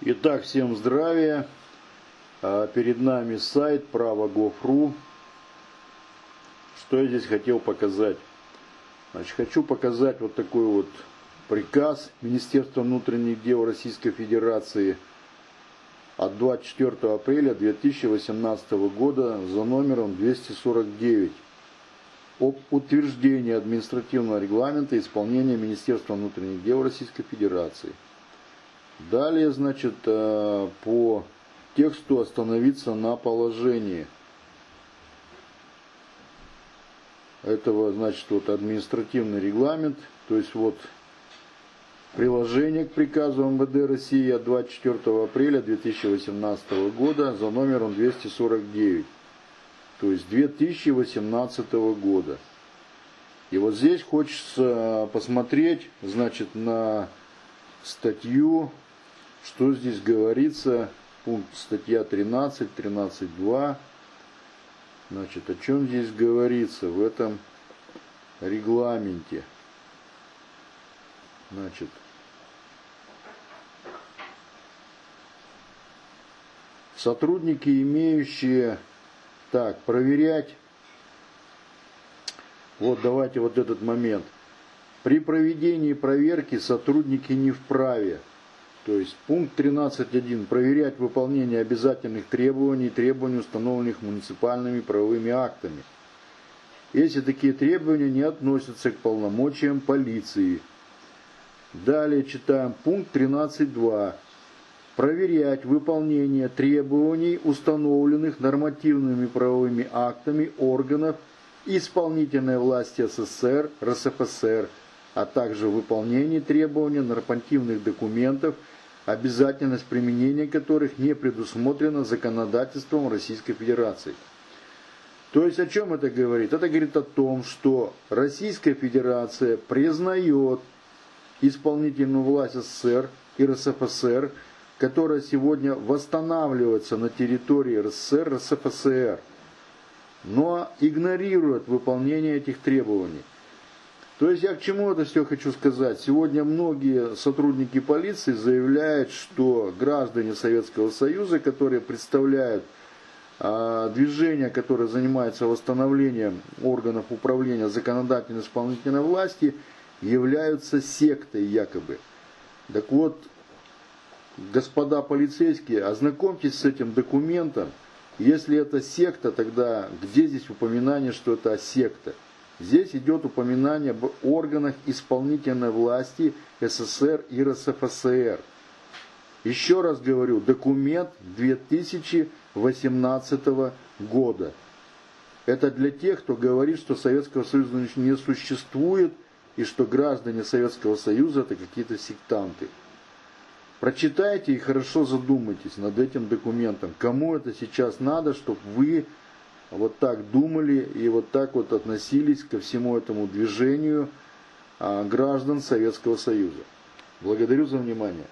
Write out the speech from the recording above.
Итак, всем здравия. А, Перед нами сайт право.gov.ru. Что я здесь хотел показать? Значит, хочу показать вот такой вот приказ Министерства внутренних дел Российской Федерации от 24 апреля 2018 года за номером 249 об утверждении административного регламента исполнения Министерства внутренних дел Российской Федерации – Далее, значит, э, по тексту остановиться на положении этого, значит, вот административный регламент, то есть вот приложение к приказу МВД России от 24 апреля 2018 года за номером 249, то есть 2018 года. И вот здесь хочется посмотреть, значит, на статью что здесь говорится? Пункт статья 13, 13.2. Значит, о чем здесь говорится в этом регламенте? Значит, сотрудники, имеющие, так, проверять, вот давайте вот этот момент. При проведении проверки сотрудники не вправе то есть пункт 13.1. Проверять выполнение обязательных требований требований, установленных муниципальными правовыми актами. Если такие требования не относятся к полномочиям полиции. Далее читаем пункт 13.2. Проверять выполнение требований, установленных нормативными правовыми актами органов исполнительной власти СССР, РСФСР, а также выполнение требований нормативных документов – обязательность применения которых не предусмотрена законодательством Российской Федерации. То есть о чем это говорит? Это говорит о том, что Российская Федерация признает исполнительную власть СССР и РСФСР, которая сегодня восстанавливается на территории РСФСР, РСФСР, но игнорирует выполнение этих требований. То есть я к чему это все хочу сказать. Сегодня многие сотрудники полиции заявляют, что граждане Советского Союза, которые представляют а, движение, которое занимается восстановлением органов управления законодательной исполнительной власти, являются сектой якобы. Так вот, господа полицейские, ознакомьтесь с этим документом. Если это секта, тогда где здесь упоминание, что это секта? Здесь идет упоминание об органах исполнительной власти СССР и РСФСР. Еще раз говорю, документ 2018 года. Это для тех, кто говорит, что Советского Союза не существует и что граждане Советского Союза это какие-то сектанты. Прочитайте и хорошо задумайтесь над этим документом. Кому это сейчас надо, чтобы вы вот так думали и вот так вот относились ко всему этому движению а, граждан Советского Союза. Благодарю за внимание.